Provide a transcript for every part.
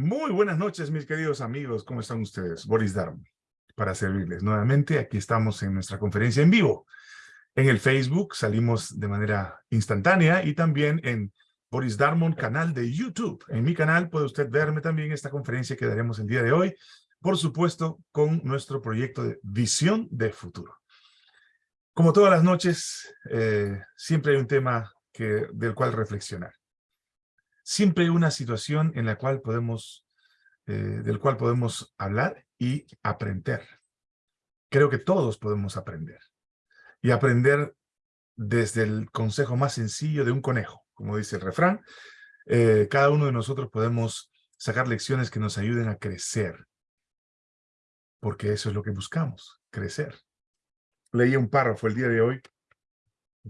Muy buenas noches, mis queridos amigos. ¿Cómo están ustedes? Boris Darm, para servirles. Nuevamente, aquí estamos en nuestra conferencia en vivo. En el Facebook salimos de manera instantánea y también en Boris Darmon, canal de YouTube. En mi canal puede usted verme también esta conferencia que daremos el día de hoy, por supuesto, con nuestro proyecto de Visión de Futuro. Como todas las noches, eh, siempre hay un tema del cual reflexionar siempre hay una situación en la cual podemos, eh, del cual podemos hablar y aprender. Creo que todos podemos aprender. Y aprender desde el consejo más sencillo de un conejo, como dice el refrán. Eh, cada uno de nosotros podemos sacar lecciones que nos ayuden a crecer. Porque eso es lo que buscamos, crecer. Leí un párrafo el día de hoy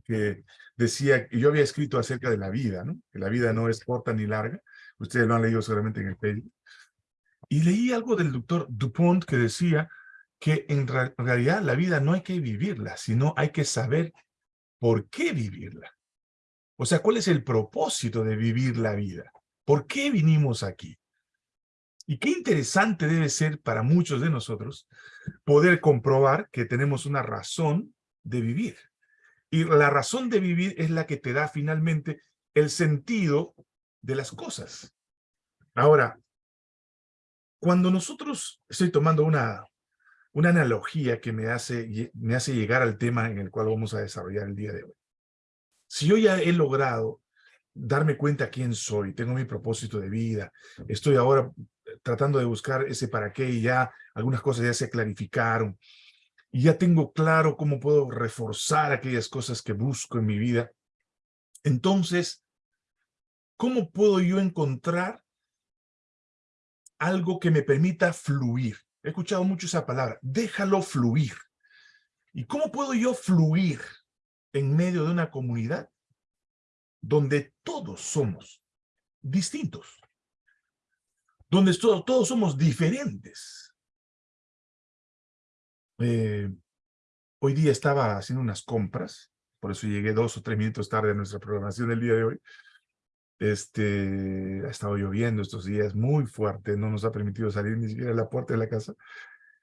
que decía, yo había escrito acerca de la vida, ¿no? Que la vida no es corta ni larga. Ustedes lo han leído seguramente en el Facebook. Y leí algo del doctor Dupont que decía que en, realidad la vida no hay que vivirla, sino hay que saber por qué vivirla. O sea, ¿cuál es el propósito de vivir la vida? ¿Por qué vinimos aquí? Y qué interesante debe ser para muchos de nosotros poder comprobar que tenemos una razón de vivir. Y la razón de vivir es la que te da finalmente el sentido de las cosas. Ahora, cuando nosotros, estoy tomando una, una analogía que me hace, me hace llegar al tema en el cual vamos a desarrollar el día de hoy. Si yo ya he logrado darme cuenta quién soy, tengo mi propósito de vida, estoy ahora tratando de buscar ese para qué y ya algunas cosas ya se clarificaron, y ya tengo claro cómo puedo reforzar aquellas cosas que busco en mi vida, entonces, ¿cómo puedo yo encontrar algo que me permita fluir? He escuchado mucho esa palabra, déjalo fluir. ¿Y cómo puedo yo fluir en medio de una comunidad donde todos somos distintos? Donde todos, somos diferentes. Eh, hoy día estaba haciendo unas compras, por eso llegué dos o tres minutos tarde a nuestra programación del día de hoy. Este, ha estado lloviendo estos días muy fuerte, no nos ha permitido salir ni siquiera a la puerta de la casa.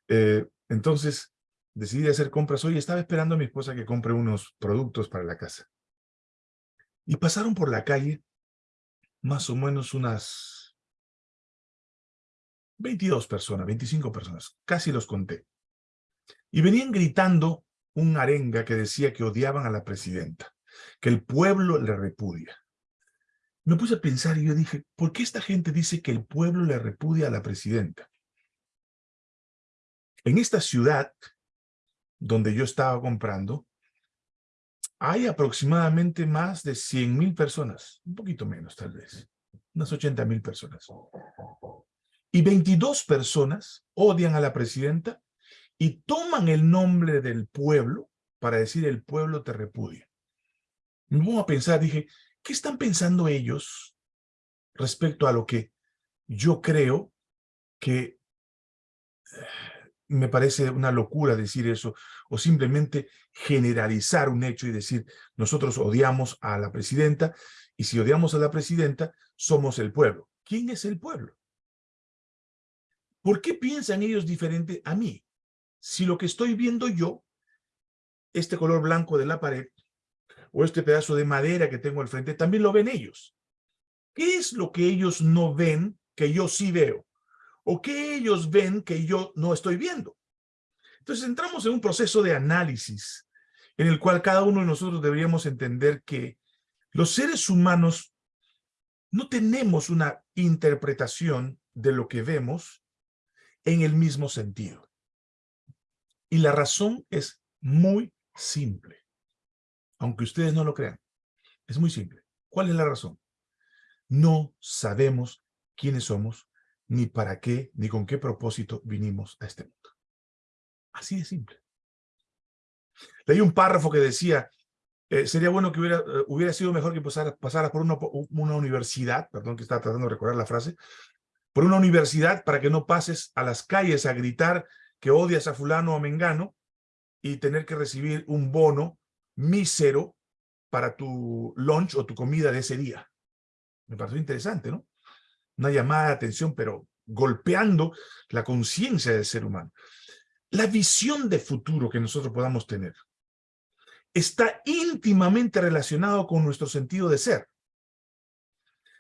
Eh, entonces, decidí hacer compras hoy. Estaba esperando a mi esposa que compre unos productos para la casa. Y pasaron por la calle más o menos unas 22 personas, 25 personas. Casi los conté. Y venían gritando un arenga que decía que odiaban a la presidenta, que el pueblo le repudia. Me puse a pensar y yo dije, ¿por qué esta gente dice que el pueblo le repudia a la presidenta? En esta ciudad donde yo estaba comprando, hay aproximadamente más de 100 mil personas, un poquito menos tal vez, unas 80 mil personas. Y 22 personas odian a la presidenta y toman el nombre del pueblo para decir el pueblo te repudia. Me pongo a pensar, dije, ¿qué están pensando ellos respecto a lo que yo creo que eh, me parece una locura decir eso, o simplemente generalizar un hecho y decir, nosotros odiamos a la presidenta, y si odiamos a la presidenta, somos el pueblo. ¿Quién es el pueblo? ¿Por qué piensan ellos diferente a mí? Si lo que estoy viendo yo, este color blanco de la pared, o este pedazo de madera que tengo al frente, también lo ven ellos. ¿Qué es lo que ellos no ven que yo sí veo? ¿O qué ellos ven que yo no estoy viendo? Entonces entramos en un proceso de análisis en el cual cada uno de nosotros deberíamos entender que los seres humanos no tenemos una interpretación de lo que vemos en el mismo sentido. Y la razón es muy simple. Aunque ustedes no lo crean. Es muy simple. ¿Cuál es la razón? No sabemos quiénes somos, ni para qué, ni con qué propósito vinimos a este mundo. Así de simple. Leí un párrafo que decía, eh, sería bueno que hubiera, eh, hubiera sido mejor que pasara, por una, una universidad, perdón que estaba tratando de recordar la frase, por una universidad para que no pases a las calles a gritar que odias a fulano o mengano y tener que recibir un bono mísero para tu lunch o tu comida de ese día. Me pareció interesante, ¿no? una llamada de atención, pero golpeando la conciencia del ser humano. La visión de futuro que nosotros podamos tener está íntimamente relacionado con nuestro sentido de ser.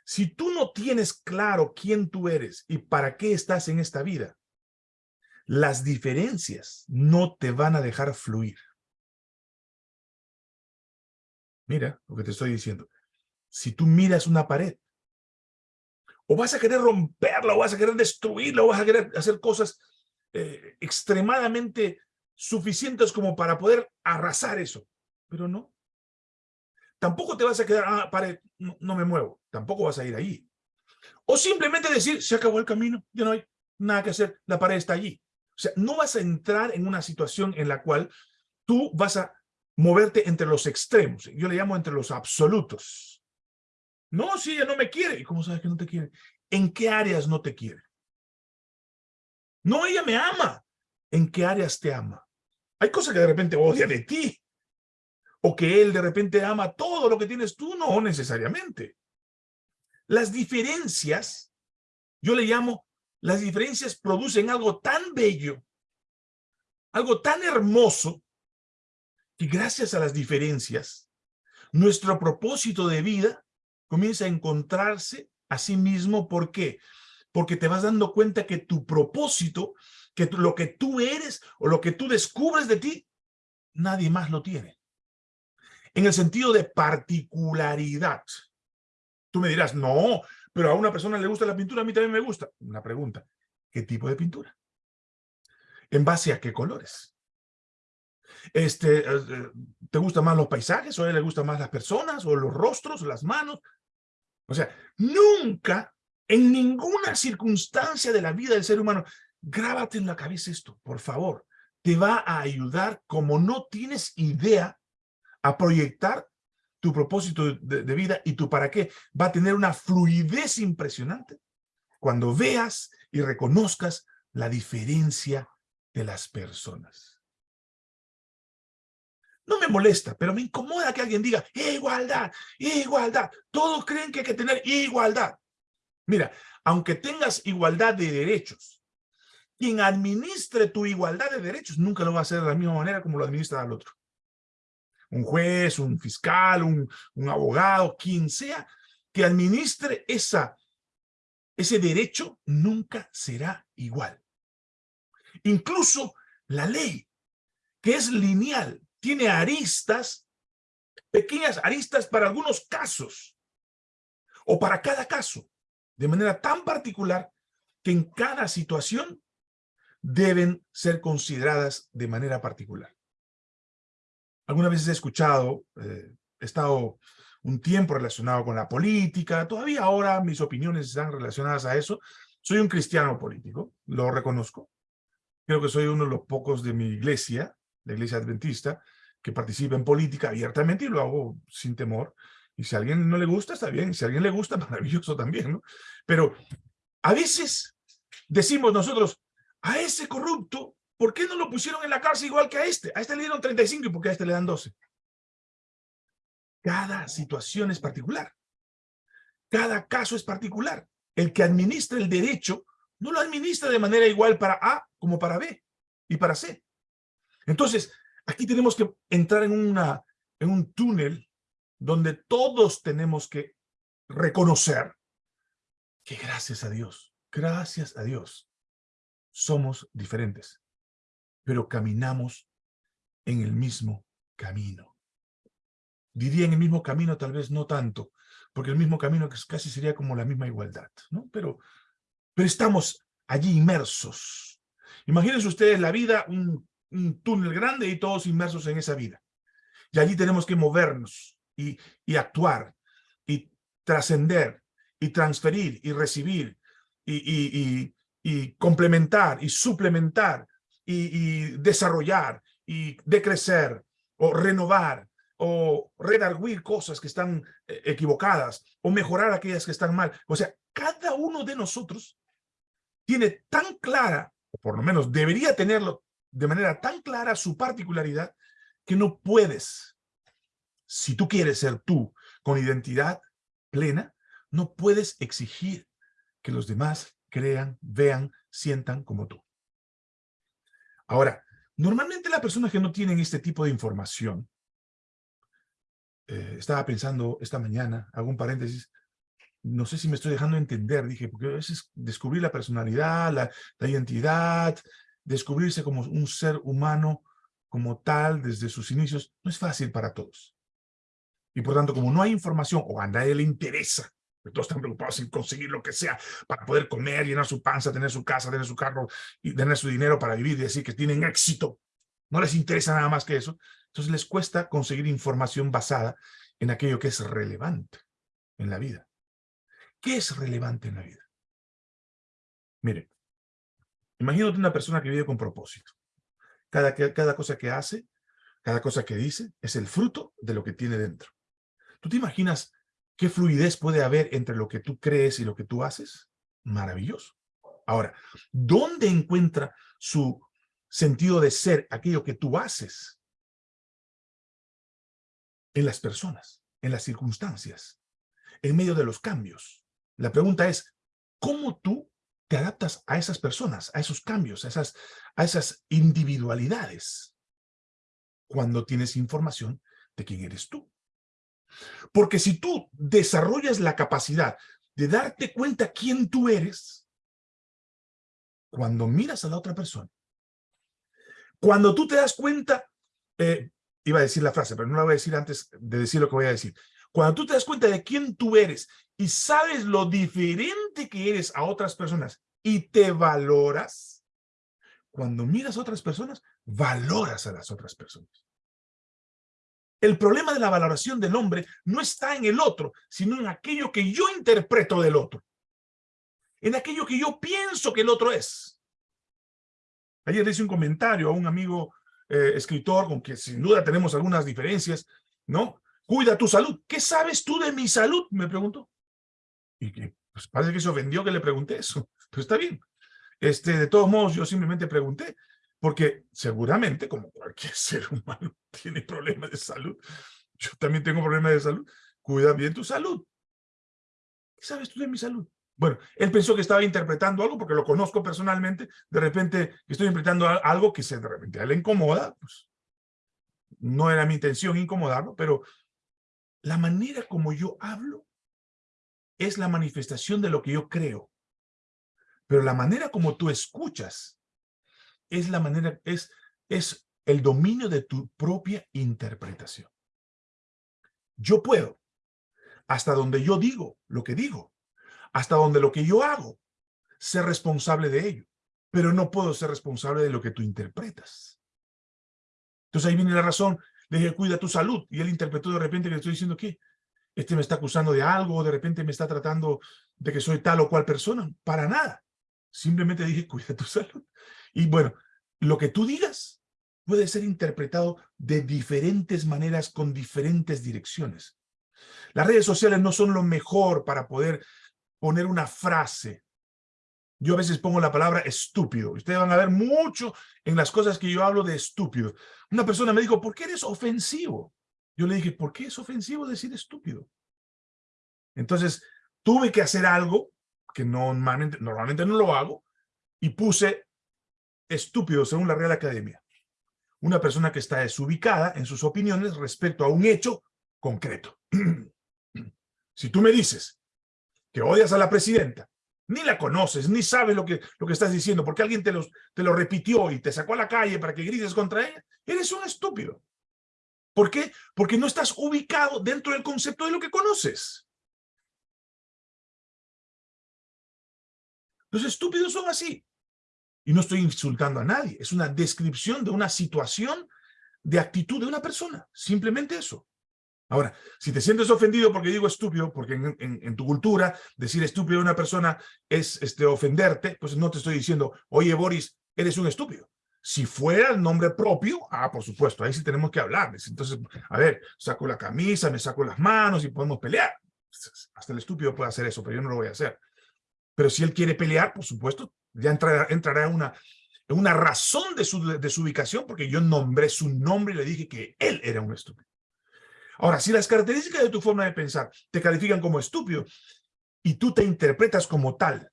Si tú no tienes claro quién tú eres y para qué estás en esta vida, las diferencias no te van a dejar fluir. Mira lo que te estoy diciendo. Si tú miras una pared, o vas a querer romperla, o vas a querer destruirla, o vas a querer hacer cosas eh, extremadamente suficientes como para poder arrasar eso. Pero no. Tampoco te vas a quedar, ah, pared, no, me muevo. Tampoco vas a ir ahí. O simplemente decir, se acabó el camino, ya no hay nada que hacer, la pared está allí. O sea, no vas a entrar en una situación en la cual tú vas a moverte entre los extremos. Yo le llamo entre los absolutos. No, si ella no me quiere. ¿Y cómo sabes que no te quiere? ¿En qué áreas no te quiere? No, ella me ama. ¿En qué áreas te ama? Hay cosas que de repente odia de ti. O que él de repente ama todo lo que tienes tú. No necesariamente. Las diferencias, yo le llamo las diferencias producen algo tan bello, algo tan hermoso, que gracias a las diferencias, nuestro propósito de vida comienza a encontrarse a sí mismo. ¿Por qué? Porque te vas dando cuenta que tu propósito, que lo que tú eres o lo que tú descubres de ti, nadie más lo tiene. En el sentido de particularidad. Tú me dirás, no, pero a una persona le gusta la pintura, a mí también me gusta. Una pregunta, ¿qué tipo de pintura? ¿En base a qué colores? Este, eh, eh, ¿Te gustan más los paisajes o a él le gustan más las personas o los rostros, las manos? O sea, nunca, en ninguna circunstancia de la vida del ser humano, grábate en la cabeza esto, por favor. Te va a ayudar como no tienes idea a proyectar tu propósito de, vida y tu para qué va a tener una fluidez impresionante cuando veas y reconozcas la diferencia de las personas. No me molesta, pero me incomoda que alguien diga igualdad, igualdad. Todos creen que hay que tener igualdad. Mira, aunque tengas igualdad de derechos, quien administre tu igualdad de derechos nunca lo va a hacer de la misma manera como lo administra al otro un juez, un fiscal, un, abogado, quien sea, que administre esa, ese derecho, nunca será igual. Incluso la ley, que es lineal, tiene aristas, pequeñas aristas para algunos casos, o para cada caso, de manera tan particular que en cada situación deben ser consideradas de manera particular. Algunas veces he escuchado, eh, he estado un tiempo relacionado con la política, todavía ahora mis opiniones están relacionadas a eso. Soy un cristiano político, lo reconozco. Creo que soy uno de los pocos de mi iglesia, la iglesia adventista, que participa en política abiertamente y lo hago sin temor. Y si a alguien no le gusta, está bien. Si a alguien le gusta, maravilloso también, ¿no? Pero a veces decimos nosotros, a ese corrupto ¿Por qué no lo pusieron en la cárcel igual que a este? A este le dieron 35 y ¿por qué a este le dan 12? Cada situación es particular. Cada caso es particular. El que administra el derecho no lo administra de manera igual para A como para B y para C. Entonces, aquí tenemos que entrar en, una, en un túnel donde todos tenemos que reconocer que gracias a Dios, gracias a Dios, somos diferentes pero caminamos en el mismo camino. Diría en el mismo camino, tal vez no tanto, porque el mismo camino casi sería como la misma igualdad, ¿no? Pero, pero estamos allí inmersos. Imagínense ustedes la vida, un, un túnel grande y todos inmersos en esa vida. Y allí tenemos que movernos y, y actuar y trascender y transferir y recibir y, y, y, y complementar y suplementar y, desarrollar y decrecer o renovar o redarguir cosas que están eh, equivocadas o mejorar aquellas que están mal. O sea, cada uno de nosotros tiene tan clara, o por lo menos debería tenerlo de manera tan clara su particularidad, que no puedes, si tú quieres ser tú con identidad plena, no puedes exigir que los demás crean, vean, sientan como tú. Ahora, normalmente las personas que no tienen este tipo de información, eh, estaba pensando esta mañana, hago un paréntesis, no sé si me estoy dejando entender, dije, porque a veces descubrir la personalidad, la, la identidad, descubrirse como un ser humano como tal desde sus inicios, no es fácil para todos. Y por tanto, como no hay información, o a nadie le interesa, todos están preocupados en conseguir lo que sea para poder comer, llenar su panza, tener su casa, tener su carro y tener su dinero para vivir y decir que tienen éxito. No les interesa nada más que eso. Entonces les cuesta conseguir información basada en aquello que es relevante en la vida. ¿Qué es relevante en la vida? Mire, imagínate una persona que vive con propósito. Cada, cada cosa que hace, cada cosa que dice, es el fruto de lo que tiene dentro. ¿Tú te imaginas qué fluidez puede haber entre lo que tú crees y lo que tú haces? Maravilloso. Ahora, ¿dónde encuentra su sentido de ser aquello que tú haces? En las personas, en las circunstancias, en medio de los cambios. La pregunta es, ¿cómo tú te adaptas a esas personas, a esos cambios, a esas, a esas individualidades cuando tienes información de quién eres tú? Porque si tú desarrollas la capacidad de darte cuenta quién tú eres, cuando miras a la otra persona, cuando tú te das cuenta, eh, iba a decir la frase, pero no la voy a decir antes de decir lo que voy a decir. Cuando tú te das cuenta de quién tú eres y sabes lo diferente que eres a otras personas y te valoras, cuando miras a otras personas, valoras a las otras personas. El problema de la valoración del hombre no está en el otro, sino en aquello que yo interpreto del otro. En aquello que yo pienso que el otro es. Ayer le hice un comentario a un amigo eh, escritor con que sin duda tenemos algunas diferencias, ¿no? Cuida tu salud. ¿Qué sabes tú de mi salud? Me preguntó. Y pues parece que se ofendió que le pregunté eso. Pero está bien. Este, de todos modos, yo simplemente pregunté. Porque seguramente, como cualquier ser humano tiene problemas de salud, yo también tengo problemas de salud, cuida bien tu salud. ¿Qué sabes tú de mi salud? Bueno, él pensó que estaba interpretando algo porque lo conozco personalmente, de repente estoy interpretando algo que se de repente a él le incomoda, pues no era mi intención incomodarlo, pero la manera como yo hablo es la manifestación de lo que yo creo. Pero la manera como tú escuchas es la manera, es, es el dominio de tu propia interpretación. Yo puedo, hasta donde yo digo lo que digo, hasta donde lo que yo hago, ser responsable de ello, pero no puedo ser responsable de lo que tú interpretas. Entonces ahí viene la razón, le dije, cuida tu salud, y él interpretó de repente que le estoy diciendo que este me está acusando de algo, de repente me está tratando de que soy tal o cual persona, para nada. Simplemente dije, cuida tu salud. Y bueno, lo que tú digas puede ser interpretado de diferentes maneras con diferentes direcciones. Las redes sociales no son lo mejor para poder poner una frase. Yo a veces pongo la palabra estúpido. Ustedes van a ver mucho en las cosas que yo hablo de estúpido. Una persona me dijo, ¿por qué eres ofensivo? Yo le dije, ¿por qué es ofensivo decir estúpido? Entonces, tuve que hacer algo que normalmente, normalmente no lo hago, y puse estúpido según la Real Academia. Una persona que está desubicada en sus opiniones respecto a un hecho concreto. si tú me dices que odias a la presidenta, ni la conoces, ni sabes lo que, lo que estás diciendo, porque alguien te, te lo repitió y te sacó a la calle para que grites contra ella, eres un estúpido. ¿Por qué? Porque no estás ubicado dentro del concepto de lo que conoces. Los estúpidos son así. Y no estoy insultando a nadie, es una descripción de una situación de actitud de una persona, simplemente eso. Ahora, si te sientes ofendido porque digo estúpido, porque en, tu cultura decir estúpido a una persona es este, ofenderte, pues no te estoy diciendo, oye Boris, eres un estúpido. Si fuera el nombre propio, ah, por supuesto, ahí sí tenemos que hablar. Entonces, a ver, saco la camisa, me saco las manos y podemos pelear. Hasta el estúpido puede hacer eso, pero yo no lo voy a hacer. Pero si él quiere pelear, por supuesto, ya entrará, entrará en una, una razón de su, de su ubicación porque yo nombré su nombre y le dije que él era un estúpido. Ahora, si las características de tu forma de pensar te califican como estúpido y tú te interpretas como tal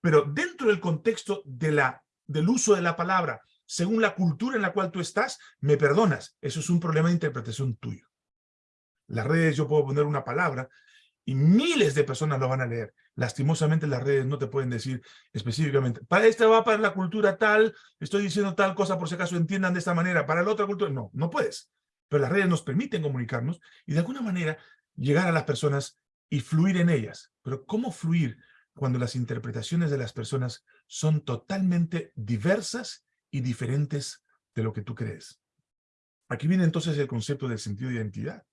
Pero dentro del contexto de la, del uso de la palabra, según la cultura en la cual tú estás, me perdonas. Eso es un problema de interpretación tuyo. Las redes yo puedo poner una palabra y miles de personas lo van a leer. Lastimosamente las redes no te pueden decir específicamente, para esta va para la cultura tal, estoy diciendo tal cosa por si acaso entiendan de esta manera, para la otra cultura, no, no puedes. Pero las redes nos permiten comunicarnos y de alguna manera llegar a las personas y fluir en ellas. Pero ¿cómo fluir cuando las interpretaciones de las personas son totalmente diversas y diferentes de lo que tú crees? Aquí viene entonces el concepto del sentido de identidad.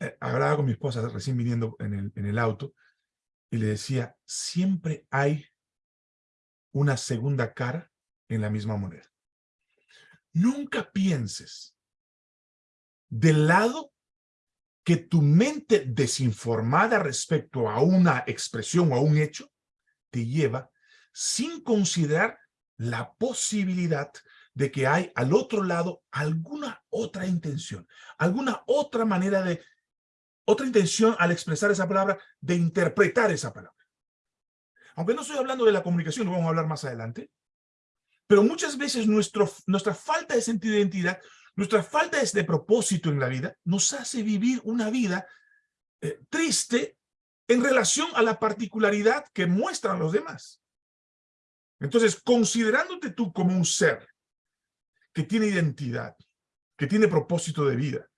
Eh, hablaba con mi esposa recién viniendo en el, en el auto y le decía, siempre hay una segunda cara en la misma moneda. Nunca pienses del lado que tu mente desinformada respecto a una expresión o a un hecho te lleva sin considerar la posibilidad de que hay al otro lado alguna otra intención, alguna otra manera de, otra intención al expresar esa palabra, de interpretar esa palabra. Aunque no estoy hablando de la comunicación, lo vamos a hablar más adelante, pero muchas veces nuestra falta de sentido de identidad nuestra falta de propósito en la vida nos hace vivir una vida eh, triste en relación a la particularidad que muestran los demás. Entonces, considerándote tú como un ser que tiene identidad, que tiene propósito de vida,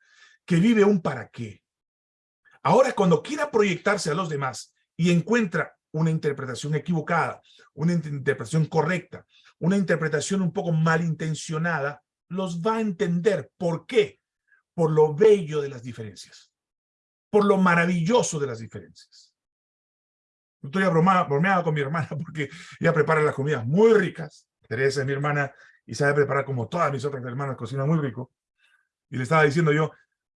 que vive un para qué, ahora cuando quiera proyectarse a los demás y encuentra una interpretación equivocada, una interpretación correcta, una interpretación un poco malintencionada, los va a entender. ¿Por qué? Por lo bello de las diferencias. Por lo maravilloso de las diferencias. Estoy bromeado con mi hermana porque ella prepara las comidas muy ricas. Teresa es mi hermana y sabe preparar como todas mis otras hermanas, cocina muy rico. Y le estaba diciendo yo,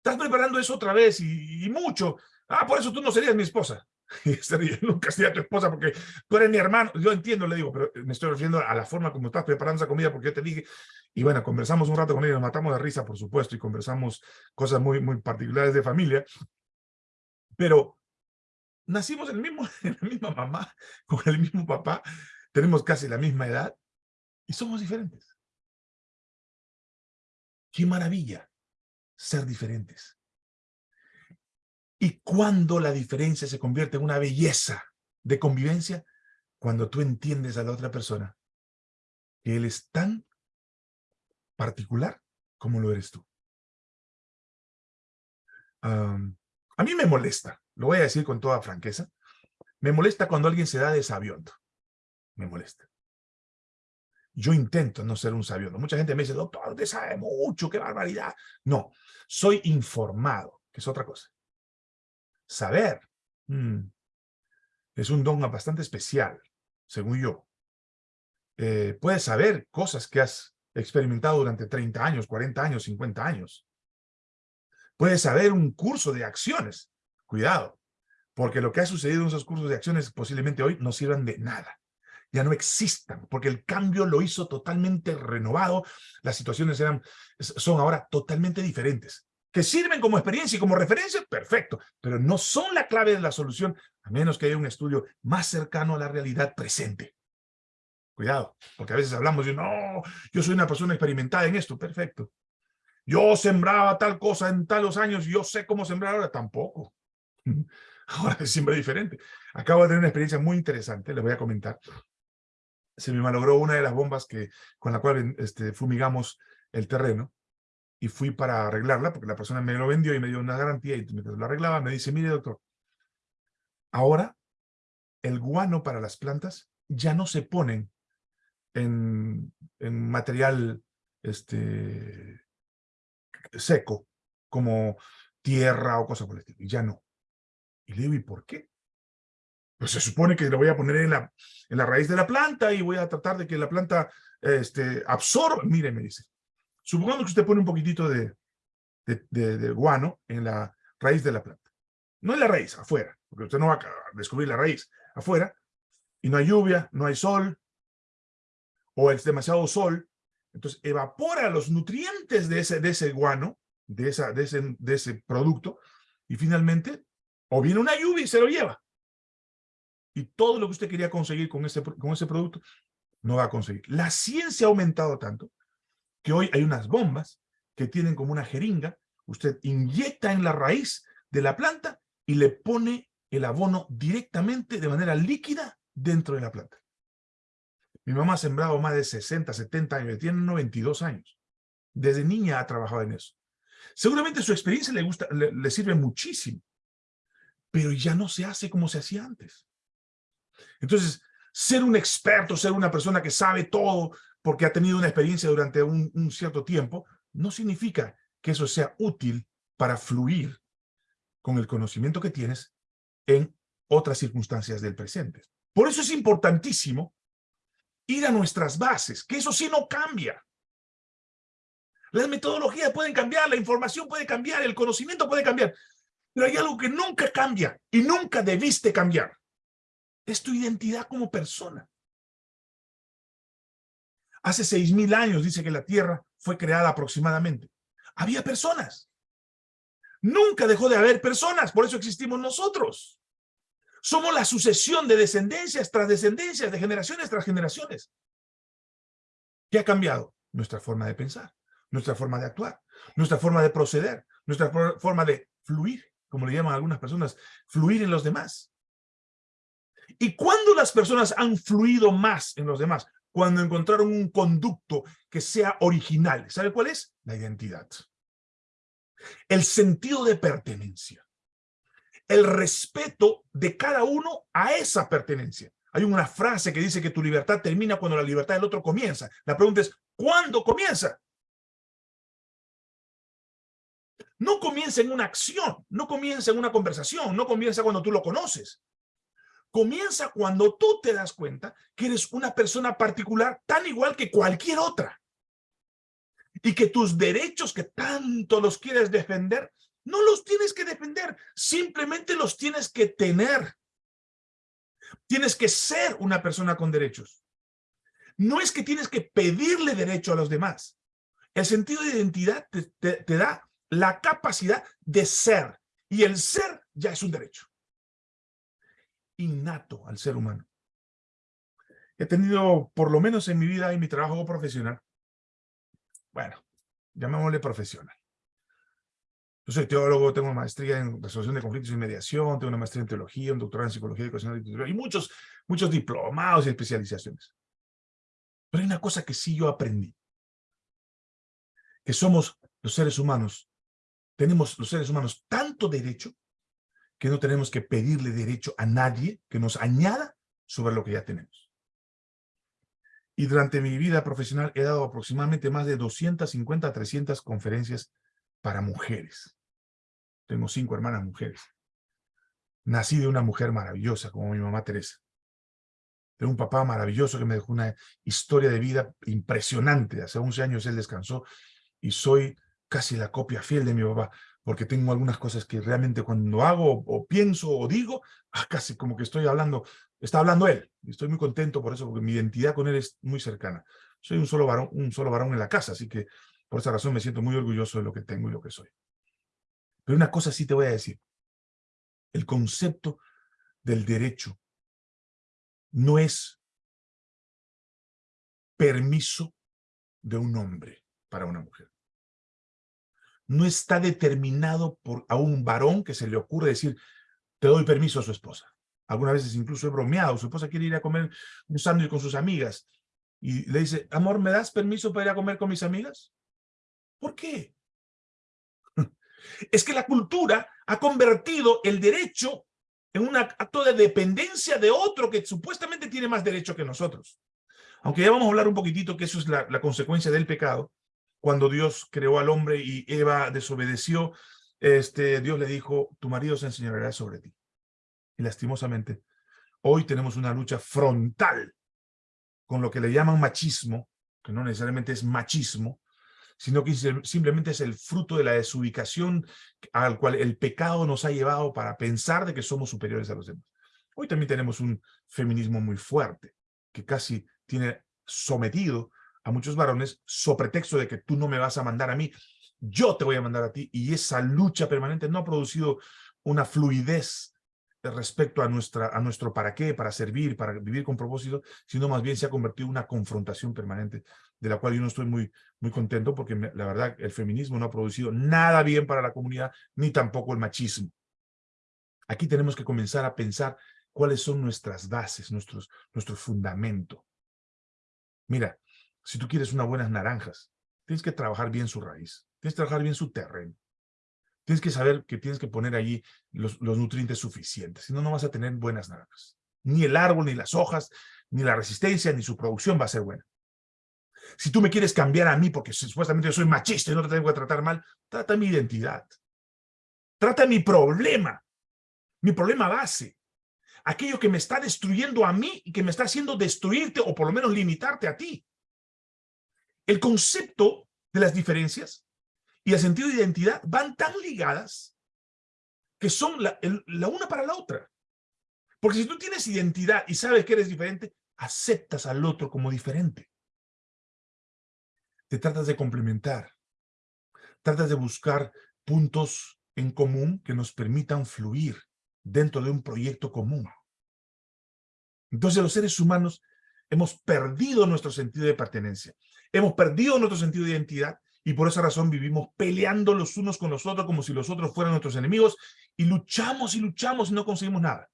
estás preparando eso otra vez y, y mucho. Ah, por eso tú no serías mi esposa. Y nunca sería tu esposa porque tú eres mi hermano. Yo entiendo, le digo, pero me estoy refiriendo a la forma como estás preparando esa comida porque yo te dije. Y bueno, conversamos un rato con ella, nos matamos de risa, por supuesto, y conversamos cosas muy, muy particulares de familia. Pero nacimos en, el mismo, en la misma mamá, con el mismo papá, tenemos casi la misma edad y somos diferentes. ¡Qué maravilla ser diferentes! Y cuando la diferencia se convierte en una belleza de convivencia, cuando tú entiendes a la otra persona que él es tan particular como lo eres tú. a mí me molesta, lo voy a decir con toda franqueza, me molesta cuando alguien se da de sabiondo. Me molesta. Yo intento no ser un sabiondo. Mucha gente me dice, doctor, usted sabe mucho, qué barbaridad. No, soy informado, que es otra cosa. Saber mm, es un don bastante especial, según yo. Eh, puedes saber cosas que has experimentado durante 30 años, 40 años, 50 años. Puedes saber un curso de acciones. Cuidado, porque lo que ha sucedido en esos cursos de acciones posiblemente hoy no sirvan de nada. Ya no existan, porque el cambio lo hizo totalmente renovado. Las situaciones eran, son ahora totalmente diferentes que sirven como experiencia y como referencia, perfecto, pero no son la clave de la solución, a menos que haya un estudio más cercano a la realidad presente. Cuidado, porque a veces hablamos de, no, yo soy una persona experimentada en esto, perfecto. Yo sembraba tal cosa en talos años, yo sé cómo sembrar ahora, tampoco. Ahora es siempre diferente. Acabo de tener una experiencia muy interesante, les voy a comentar. Se me malogró una de las bombas que, con la cual este, fumigamos el terreno y fui para arreglarla, porque la persona me lo vendió y me dio una garantía, y mientras lo arreglaba me dice, mire doctor, ahora el guano para las plantas ya no se ponen en, material este, seco, como tierra o cosas por el estilo, ya no. Y le digo, ¿y por qué? Pues se supone que lo voy a poner en la, en la raíz de la planta y voy a tratar de que la planta este, absorba. Mire, me dice, Supongamos que usted pone un poquitito de, de, guano en la raíz de la planta. No en la raíz, afuera, porque usted no va a descubrir la raíz afuera, y no hay lluvia, no hay sol, o es demasiado sol, entonces evapora los nutrientes de ese, de ese guano, de, esa, de, ese, de ese producto, y finalmente, o viene una lluvia y se lo lleva. Y todo lo que usted quería conseguir con ese, con ese producto, no va a conseguir. La ciencia ha aumentado tanto que hoy hay unas bombas que tienen como una jeringa, usted inyecta en la raíz de la planta y le pone el abono directamente de manera líquida dentro de la planta. Mi mamá ha sembrado más de 60, 70 años, tiene 92 años. Desde niña ha trabajado en eso. Seguramente su experiencia le, gusta, le, sirve muchísimo, pero ya no se hace como se hacía antes. Entonces, ser un experto, ser una persona que sabe todo porque ha tenido una experiencia durante un, cierto tiempo, no significa que eso sea útil para fluir con el conocimiento que tienes en otras circunstancias del presente. Por eso es importantísimo ir a nuestras bases, que eso sí no cambia. Las metodologías pueden cambiar, la información puede cambiar, el conocimiento puede cambiar, pero hay algo que nunca cambia y nunca debiste cambiar. Es tu identidad como persona. Hace seis mil años dice que la Tierra fue creada aproximadamente. Había personas. Nunca dejó de haber personas, por eso existimos nosotros. Somos la sucesión de descendencias tras descendencias, de generaciones tras generaciones. ¿Qué ha cambiado? Nuestra forma de pensar, nuestra forma de actuar, nuestra forma de proceder, nuestra forma de fluir, como le llaman algunas personas, fluir en los demás. ¿Y cuándo las personas han fluido más en los demás? Cuando encontraron un conducto que sea original. ¿Sabe cuál es? La identidad. El sentido de pertenencia el respeto de cada uno a esa pertenencia. Hay una frase que dice que tu libertad termina cuando la libertad del otro comienza. La pregunta es, ¿cuándo comienza? No comienza en una acción, no comienza en una conversación, no comienza cuando tú lo conoces. Comienza cuando tú te das cuenta que eres una persona particular tan igual que cualquier otra. Y que tus derechos que tanto los quieres defender no los tienes que defender, simplemente los tienes que tener. Tienes que ser una persona con derechos. No es que tienes que pedirle derecho a los demás. El sentido de identidad te, da la capacidad de ser. Y el ser ya es un derecho. Innato al ser humano. He tenido, por lo menos en mi vida y mi trabajo profesional, bueno, llamémosle profesional, yo soy teólogo, tengo maestría en resolución de conflictos y mediación, tengo una maestría en teología, un doctorado en psicología educacional y muchos, muchos diplomados y especializaciones. Pero hay una cosa que sí yo aprendí. Que somos los seres humanos, tenemos los seres humanos tanto derecho que no tenemos que pedirle derecho a nadie que nos añada sobre lo que ya tenemos. Y durante mi vida profesional he dado aproximadamente más de 250 a 300 conferencias para mujeres. Tengo cinco hermanas mujeres. Nací de una mujer maravillosa como mi mamá Teresa. De un papá maravilloso que me dejó una historia de vida impresionante. Hace 11 años él descansó y soy casi la copia fiel de mi papá, porque tengo algunas cosas que realmente cuando hago o pienso o digo, ah, casi como que estoy hablando, está hablando él. Estoy muy contento por eso, porque mi identidad con él es muy cercana. Soy un solo varón, un solo varón en la casa, así que por esa razón me siento muy orgulloso de lo que tengo y lo que soy. Pero una cosa sí te voy a decir. El concepto del derecho no es permiso de un hombre para una mujer. No está determinado por a un varón que se le ocurre decir, te doy permiso a su esposa. Algunas veces incluso he bromeado, su esposa quiere ir a comer un sándwich con sus amigas y le dice, amor, ¿me das permiso para ir a comer con mis amigas? ¿Por qué? Es que la cultura ha convertido el derecho en un acto de dependencia de otro que supuestamente tiene más derecho que nosotros. Aunque ya vamos a hablar un poquitito que eso es la, consecuencia del pecado. Cuando Dios creó al hombre y Eva desobedeció, este, Dios le dijo, tu marido se enseñará sobre ti. Y lastimosamente, hoy tenemos una lucha frontal con lo que le llaman machismo, que no necesariamente es machismo, sino que simplemente es el fruto de la desubicación al cual el pecado nos ha llevado para pensar de que somos superiores a los demás. Hoy también tenemos un feminismo muy fuerte, que casi tiene sometido a muchos varones sobre pretexto de que tú no me vas a mandar a mí, yo te voy a mandar a ti, y esa lucha permanente no ha producido una fluidez respecto a, nuestra, a nuestro para qué, para servir, para vivir con propósito, sino más bien se ha convertido en una confrontación permanente, de la cual yo no estoy muy, muy contento, porque la verdad el feminismo no ha producido nada bien para la comunidad, ni tampoco el machismo. Aquí tenemos que comenzar a pensar cuáles son nuestras bases, nuestros, nuestro fundamento. Mira, si tú quieres unas buenas naranjas, tienes que trabajar bien su raíz, tienes que trabajar bien su terreno. Tienes que saber que tienes que poner allí los, nutrientes suficientes, si no, no vas a tener buenas naranjas. Ni el árbol, ni las hojas, ni la resistencia, ni su producción va a ser buena. Si tú me quieres cambiar a mí porque supuestamente yo soy machista y no te tengo que tratar mal, trata mi identidad. Trata mi problema, mi problema base. Aquello que me está destruyendo a mí y que me está haciendo destruirte o por lo menos limitarte a ti. El concepto de las diferencias y el sentido de identidad van tan ligadas que son la, una para la otra. Porque si tú tienes identidad y sabes que eres diferente, aceptas al otro como diferente. Te tratas de complementar. Tratas de buscar puntos en común que nos permitan fluir dentro de un proyecto común. Entonces los seres humanos hemos perdido nuestro sentido de pertenencia. Hemos perdido nuestro sentido de identidad y por esa razón vivimos peleando los unos con los otros como si los otros fueran nuestros enemigos y luchamos y luchamos y no conseguimos nada.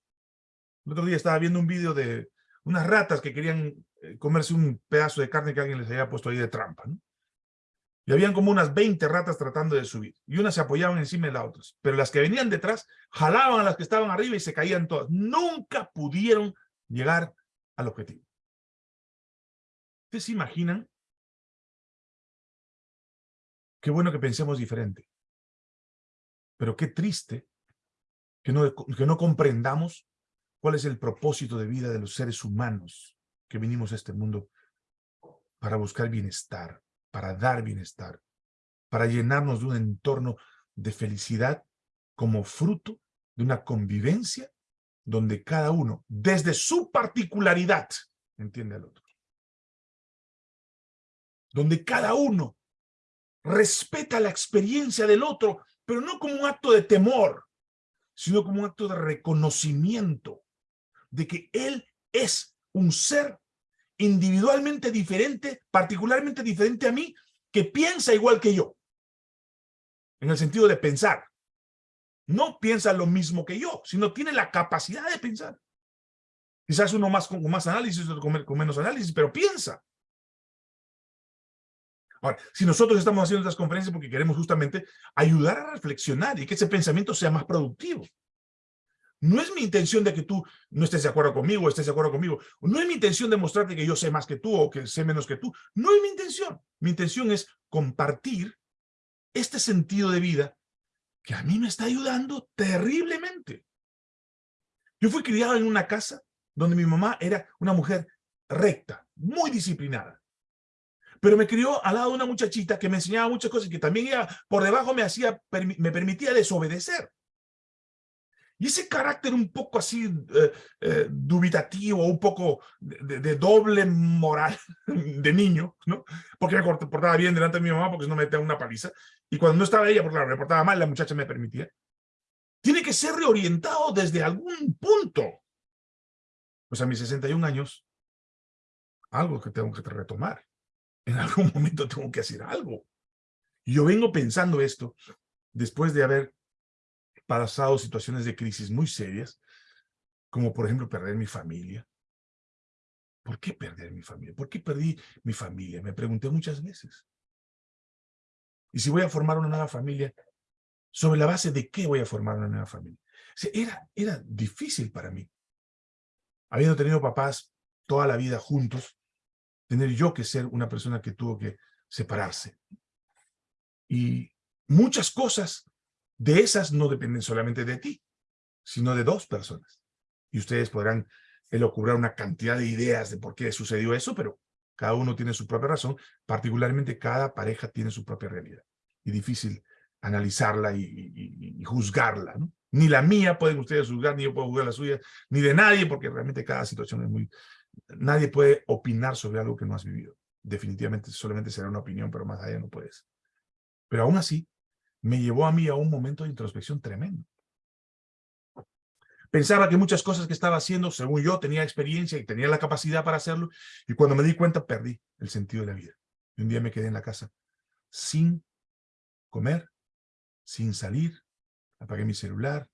El otro día estaba viendo un vídeo de unas ratas que querían eh, comerse un pedazo de carne que alguien les había puesto ahí de trampa. Y habían como unas 20 ratas tratando de subir. Y unas se apoyaban encima de las otras. Pero las que venían detrás jalaban a las que estaban arriba y se caían todas. Nunca pudieron llegar al objetivo. ¿Ustedes se imaginan Qué bueno que pensemos diferente. Pero qué triste que no, que no comprendamos cuál es el propósito de vida de los seres humanos que vinimos a este mundo para buscar bienestar, para dar bienestar, para llenarnos de un entorno de felicidad como fruto de una convivencia donde cada uno, desde su particularidad, entiende al otro. Donde cada uno respeta la experiencia del otro, pero no como un acto de temor, sino como un acto de reconocimiento de que él es un ser individualmente diferente, particularmente diferente a mí, que piensa igual que yo. En el sentido de pensar. No piensa lo mismo que yo, sino tiene la capacidad de pensar. Quizás uno más con, más análisis, otro con menos análisis, pero piensa. Ahora, si nosotros estamos haciendo estas conferencias porque queremos justamente ayudar a reflexionar y que ese pensamiento sea más productivo. No es mi intención de que tú no estés de acuerdo conmigo o estés de acuerdo conmigo. No es mi intención de mostrarte que yo sé más que tú o que sé menos que tú. No es mi intención. Mi intención es compartir este sentido de vida que a mí me está ayudando terriblemente. Yo fui criado en una casa donde mi mamá era una mujer recta, muy disciplinada pero me crió al lado de una muchachita que me enseñaba muchas cosas y que también ella por debajo me hacía, me permitía desobedecer. Y ese carácter un poco así eh, eh, dubitativo, un poco de, doble moral de niño, ¿no? Porque me portaba bien delante de mi mamá porque no me metía una paliza. Y cuando no estaba ella, porque claro, me portaba mal, la muchacha me permitía. Tiene que ser reorientado desde algún punto. Pues a mis 61 años, algo que tengo que retomar en algún momento tengo que hacer algo. yo vengo pensando esto después de haber pasado situaciones de crisis muy serias, como por ejemplo perder mi familia. ¿Por qué perder mi familia? ¿Por qué perdí mi familia? Me pregunté muchas veces. Y si voy a formar una nueva familia, ¿sobre la base de qué voy a formar una nueva familia? era, era difícil para mí. Habiendo tenido papás toda la vida juntos, tener yo que ser una persona que tuvo que separarse. Y muchas cosas de esas no dependen solamente de ti, sino de dos personas. Y ustedes podrán elocubrar una cantidad de ideas de por qué sucedió eso, pero cada uno tiene su propia razón, particularmente cada pareja tiene su propia realidad. Y difícil analizarla y, juzgarla. Ni la mía pueden ustedes juzgar, ni yo puedo juzgar la suya, ni de nadie, porque realmente cada situación es muy, nadie puede opinar sobre algo que no has vivido. Definitivamente solamente será una opinión, pero más allá no puedes. Pero aún así, me llevó a mí a un momento de introspección tremendo. Pensaba que muchas cosas que estaba haciendo, según yo, tenía experiencia y tenía la capacidad para hacerlo. Y cuando me di cuenta, perdí el sentido de la vida. Y un día me quedé en la casa sin comer, sin salir. Apagué mi celular,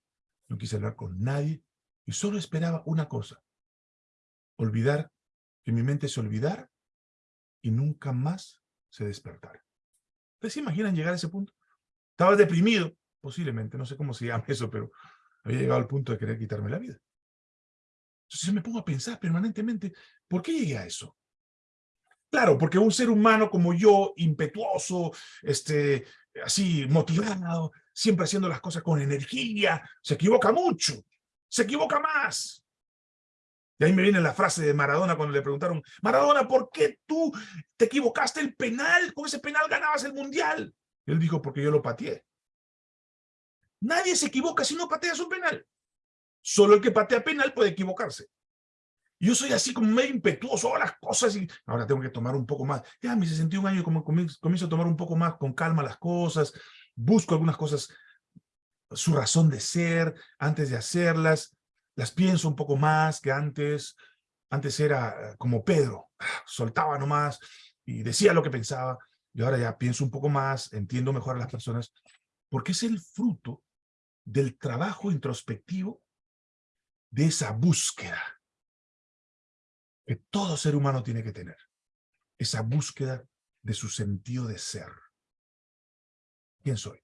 no quise hablar con nadie. Y solo esperaba una cosa. Olvidar, que mi mente se olvidara y nunca más se despertara. ¿Ustedes se imaginan llegar a ese punto? Estaba deprimido, posiblemente, no sé cómo se llama eso, pero había llegado al punto de querer quitarme la vida. Entonces me pongo a pensar permanentemente, ¿por qué llegué a eso? Claro, porque un ser humano como yo, impetuoso, este, así motivado, siempre haciendo las cosas con energía, se equivoca mucho, se equivoca más. Y ahí me viene la frase de Maradona cuando le preguntaron, Maradona, ¿por qué tú te equivocaste el penal? Con ese penal ganabas el mundial. Él dijo, porque yo lo pateé. Nadie se equivoca si no patea su penal. Solo el que patea penal puede equivocarse. Yo soy así como medio impetuoso, a las cosas y ahora tengo que tomar un poco más. Ya a mis 61 años como comienzo a tomar un poco más con calma las cosas, busco algunas cosas, su razón de ser antes de hacerlas, las pienso un poco más que antes. Antes era como Pedro, soltaba nomás y decía lo que pensaba. Y ahora ya pienso un poco más, entiendo mejor a las personas, porque es el fruto del trabajo introspectivo de esa búsqueda que todo ser humano tiene que tener. Esa búsqueda de su sentido de ser. ¿Quién soy?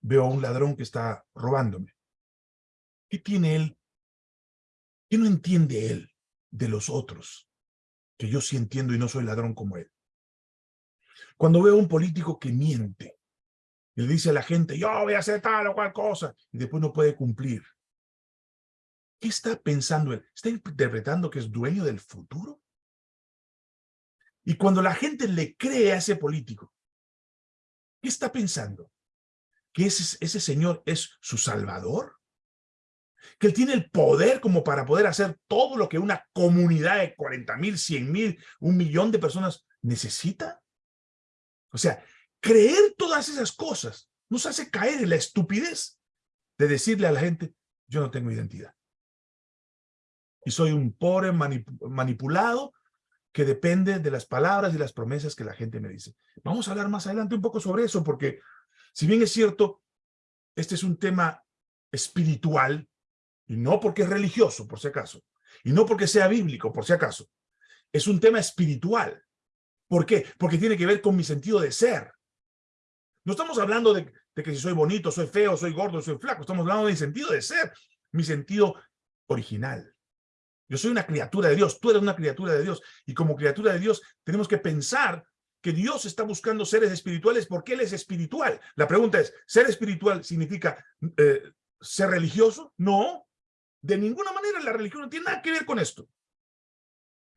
Veo a un ladrón que está robándome. ¿Qué tiene él? ¿Qué no entiende él de los otros? Que yo sí entiendo y no soy ladrón como él. Cuando veo a un político que miente, y le dice a la gente, yo voy a hacer tal o cual cosa, y después no puede cumplir. ¿Qué está pensando él? ¿Está interpretando que es dueño del futuro? Y cuando la gente le cree a ese político, ¿qué está pensando? ¿Que ese, ese señor es su salvador? ¿Que él tiene el poder como para poder hacer todo lo que una comunidad de 40 mil, 100 mil, un millón de personas necesita? O sea, Creer todas esas cosas nos hace caer en la estupidez de decirle a la gente, yo no tengo identidad. Y soy un pobre manipulado que depende de las palabras y las promesas que la gente me dice. Vamos a hablar más adelante un poco sobre eso, porque si bien es cierto, este es un tema espiritual, y no porque es religioso, por si acaso, y no porque sea bíblico, por si acaso, es un tema espiritual. ¿Por qué? Porque tiene que ver con mi sentido de ser. No estamos hablando de, que si soy bonito, soy feo, soy gordo, soy flaco. Estamos hablando de mi sentido de ser, mi sentido original. Yo soy una criatura de Dios, tú eres una criatura de Dios. Y como criatura de Dios tenemos que pensar que Dios está buscando seres espirituales porque Él es espiritual. La pregunta es, ¿ser espiritual significa eh, ser religioso? No, de ninguna manera la religión no tiene nada que ver con esto.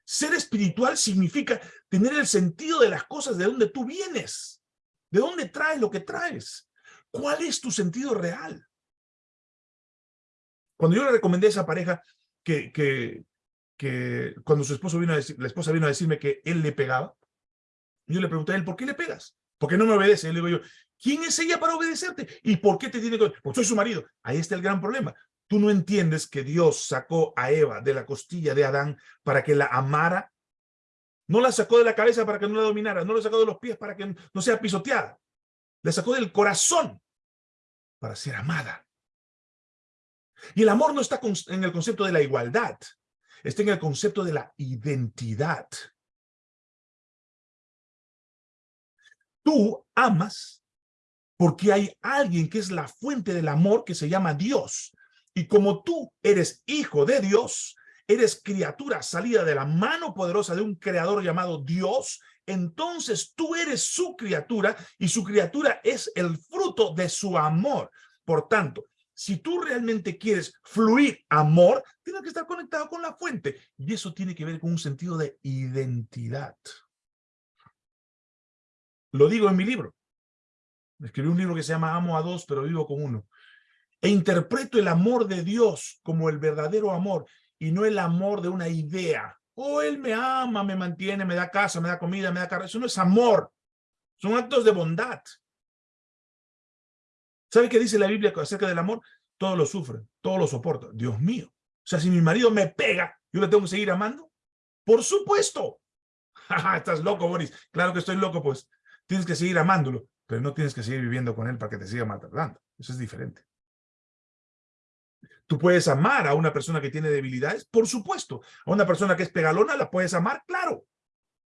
Ser espiritual significa tener el sentido de las cosas de donde tú vienes. ¿De dónde traes lo que traes? ¿Cuál es tu sentido real? Cuando yo le recomendé a esa pareja que, que, cuando su esposo vino a decir, la esposa vino a decirme que él le pegaba, yo le pregunté a él, ¿por qué le pegas? ¿Por qué no me obedece? Y le digo yo, ¿quién es ella para obedecerte? ¿Y por qué te tiene que...? Porque soy su marido. Ahí está el gran problema. Tú no entiendes que Dios sacó a Eva de la costilla de Adán para que la amara no la sacó de la cabeza para que no la dominara, no la sacó de los pies para que no sea pisoteada. La sacó del corazón para ser amada. Y el amor no está en el concepto de la igualdad, está en el concepto de la identidad. Tú amas porque hay alguien que es la fuente del amor que se llama Dios. Y como tú eres hijo de Dios, eres criatura salida de la mano poderosa de un creador llamado Dios, entonces tú eres su criatura y su criatura es el fruto de su amor. Por tanto, si tú realmente quieres fluir amor, tienes que estar conectado con la fuente. Y eso tiene que ver con un sentido de identidad. Lo digo en mi libro. Escribí un libro que se llama Amo a dos, pero vivo con uno. E interpreto el amor de Dios como el verdadero amor y no el amor de una idea. Oh, él me ama, me mantiene, me da casa, me da comida, me da carro. Eso no es amor. Son actos de bondad. ¿Sabe qué dice la Biblia acerca del amor? todo lo sufre, todo lo soporta. Dios mío. O sea, si mi marido me pega, ¿yo le tengo que seguir amando? Por supuesto. Estás loco, Boris. Claro que estoy loco, pues. Tienes que seguir amándolo, pero no tienes que seguir viviendo con él para que te siga maltratando. Eso es diferente. Tú puedes amar a una persona que tiene debilidades, por supuesto. A una persona que es pegalona, la puedes amar, claro.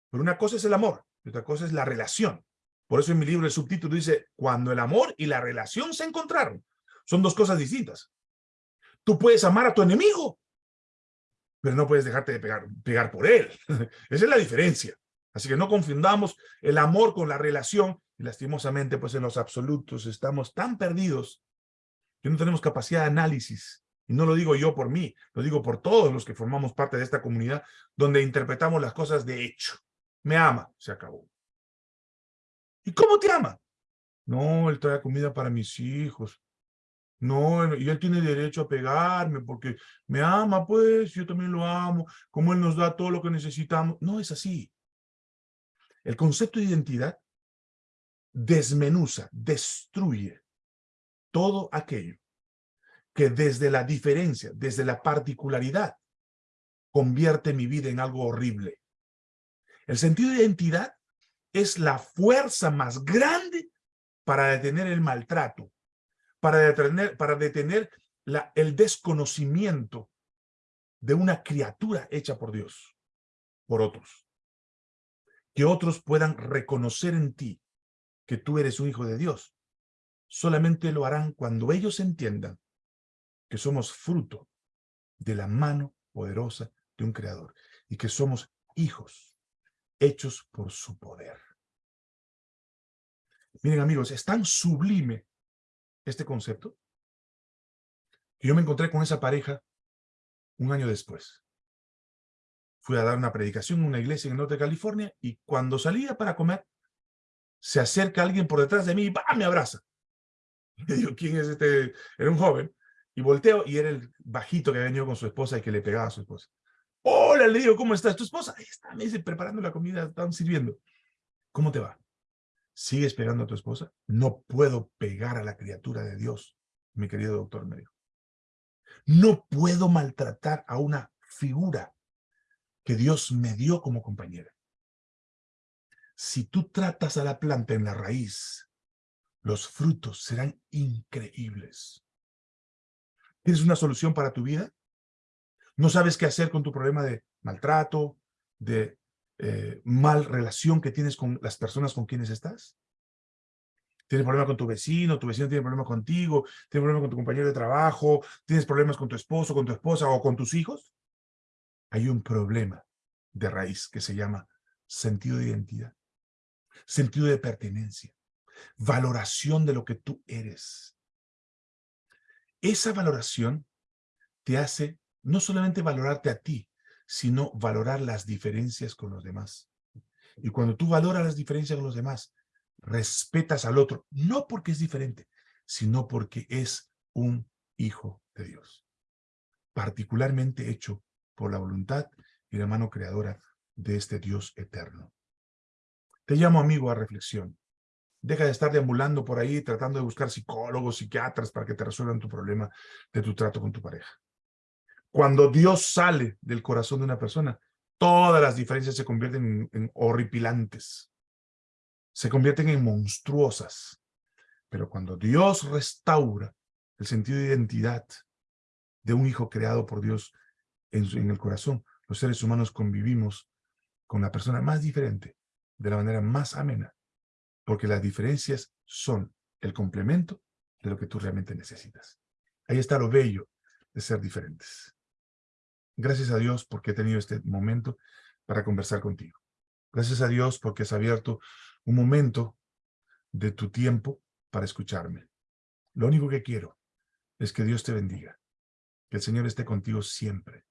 Pero una cosa es el amor y otra cosa es la relación. Por eso en mi libro el subtítulo dice, cuando el amor y la relación se encontraron. Son dos cosas distintas. Tú puedes amar a tu enemigo, pero no puedes dejarte de pegar, por él. Esa es la diferencia. Así que no confundamos el amor con la relación. Y lastimosamente, pues en los absolutos estamos tan perdidos que no tenemos capacidad de análisis. Y no lo digo yo por mí, lo digo por todos los que formamos parte de esta comunidad, donde interpretamos las cosas de hecho. Me ama, se acabó. ¿Y cómo te ama? No, él trae comida para mis hijos. No, y él tiene derecho a pegarme porque me ama, pues, yo también lo amo, como él nos da todo lo que necesitamos. No es así. El concepto de identidad desmenuza, destruye todo aquello que desde la diferencia, desde la particularidad, convierte mi vida en algo horrible. El sentido de identidad es la fuerza más grande para detener el maltrato, para detener, para detener el desconocimiento de una criatura hecha por Dios, por otros. Que otros puedan reconocer en ti que tú eres un hijo de Dios. Solamente lo harán cuando ellos entiendan que somos fruto de la mano poderosa de un creador y que somos hijos hechos por su poder. Miren amigos, es tan sublime este concepto que yo me encontré con esa pareja un año después. Fui a dar una predicación en una iglesia en el norte de California y cuando salía para comer, se acerca alguien por detrás de mí y me abraza. Y digo, ¿quién es este? Era un joven. Y volteo y era el bajito que había venido con su esposa y que le pegaba a su esposa. Hola, le digo, ¿cómo estás? ¿Tu esposa? Ahí está, me dice, preparando la comida, están sirviendo. ¿Cómo te va? ¿Sigues pegando a tu esposa? No puedo pegar a la criatura de Dios, mi querido doctor me dijo. No puedo maltratar a una figura que Dios me dio como compañera. Si tú tratas a la planta en la raíz, los frutos serán increíbles. ¿Tienes una solución para tu vida? ¿No sabes qué hacer con tu problema de maltrato, de eh, mal relación que tienes con las personas con quienes estás? ¿Tienes problema con tu vecino? ¿Tu vecino tiene problema contigo? ¿Tienes problema con tu compañero de trabajo? ¿Tienes problemas con tu esposo, con tu esposa o con tus hijos? Hay un problema de raíz que se llama sentido de identidad, sentido de pertenencia, valoración de lo que tú eres. Esa valoración te hace no solamente valorarte a ti, sino valorar las diferencias con los demás. Y cuando tú valoras las diferencias con los demás, respetas al otro, no porque es diferente, sino porque es un hijo de Dios, particularmente hecho por la voluntad y la mano creadora de este Dios eterno. Te llamo amigo a reflexión. Deja de estar deambulando por ahí tratando de buscar psicólogos, psiquiatras para que te resuelvan tu problema de tu trato con tu pareja. Cuando Dios sale del corazón de una persona, todas las diferencias se convierten en, horripilantes. Se convierten en monstruosas. Pero cuando Dios restaura el sentido de identidad de un hijo creado por Dios en, el corazón, los seres humanos convivimos con la persona más diferente, de la manera más amena, porque las diferencias son el complemento de lo que tú realmente necesitas. Ahí está lo bello de ser diferentes. Gracias a Dios porque he tenido este momento para conversar contigo. Gracias a Dios porque has abierto un momento de tu tiempo para escucharme. Lo único que quiero es que Dios te bendiga, que el Señor esté contigo siempre,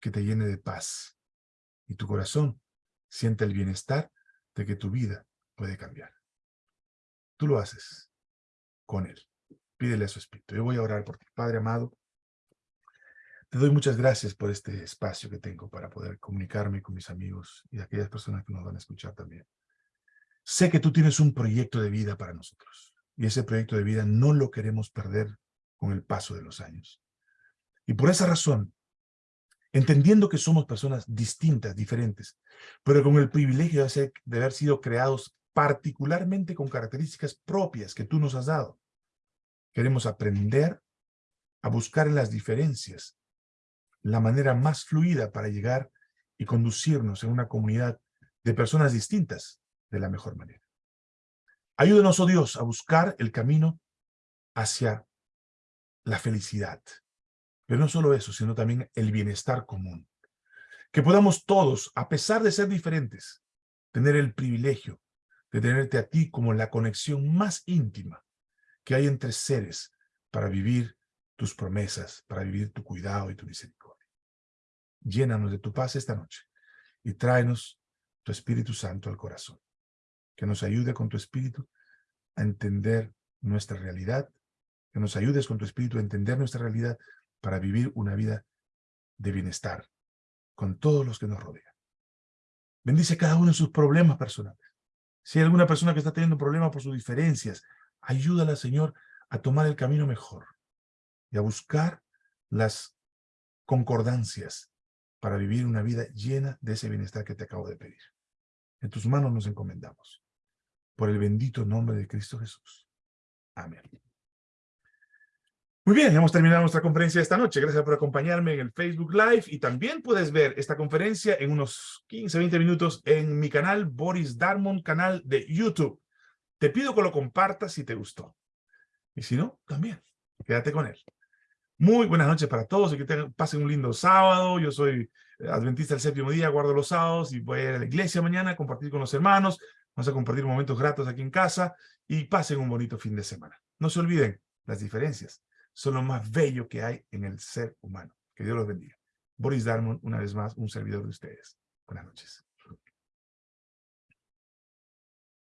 que te llene de paz y tu corazón sienta el bienestar de que tu vida puede cambiar. Tú lo haces con Él. Pídele a su Espíritu. Yo voy a orar por ti. Padre amado, te doy muchas gracias por este espacio que tengo para poder comunicarme con mis amigos y aquellas personas que nos van a escuchar también. Sé que tú tienes un proyecto de vida para nosotros y ese proyecto de vida no lo queremos perder con el paso de los años. Y por esa razón, entendiendo que somos personas distintas, diferentes, pero con el privilegio de, ser, de haber sido creados particularmente con características propias que tú nos has dado, queremos aprender a buscar en las diferencias la manera más fluida para llegar y conducirnos en una comunidad de personas distintas de la mejor manera. Ayúdenos, oh Dios, a buscar el camino hacia la felicidad. Pero no solo eso, sino también el bienestar común. Que podamos todos, a pesar de ser diferentes, tener el privilegio de tenerte a ti como la conexión más íntima que hay entre seres para vivir tus promesas, para vivir tu cuidado y tu misericordia. Llénanos de tu paz esta noche y tráenos tu Espíritu Santo al corazón. Que nos ayude con tu Espíritu a entender nuestra realidad, que nos ayudes con tu Espíritu a entender nuestra realidad para vivir una vida de bienestar con todos los que nos rodean. Bendice cada uno en sus problemas personales. Si hay alguna persona que está teniendo problemas por sus diferencias, ayúdala, Señor, a tomar el camino mejor y a buscar las concordancias para vivir una vida llena de ese bienestar que te acabo de pedir. En tus manos nos encomendamos. Por el bendito nombre de Cristo Jesús. Amén. Muy bien, hemos terminado nuestra conferencia esta noche. Gracias por acompañarme en el Facebook Live y también puedes ver esta conferencia en unos 15, 20 minutos en mi canal Boris Darmon, canal de YouTube. Te pido que lo compartas si te gustó. Y si no, también, quédate con él. Muy buenas noches para todos y que pasen un lindo sábado. Yo soy adventista del séptimo día, guardo los sábados y voy a ir a la iglesia mañana a compartir con los hermanos. Vamos a compartir momentos gratos aquí en casa y pasen un bonito fin de semana. No se olviden las diferencias son lo más bello que hay en el ser humano. Que Dios los bendiga. Boris Darmon, una vez más, un servidor de ustedes. Buenas noches.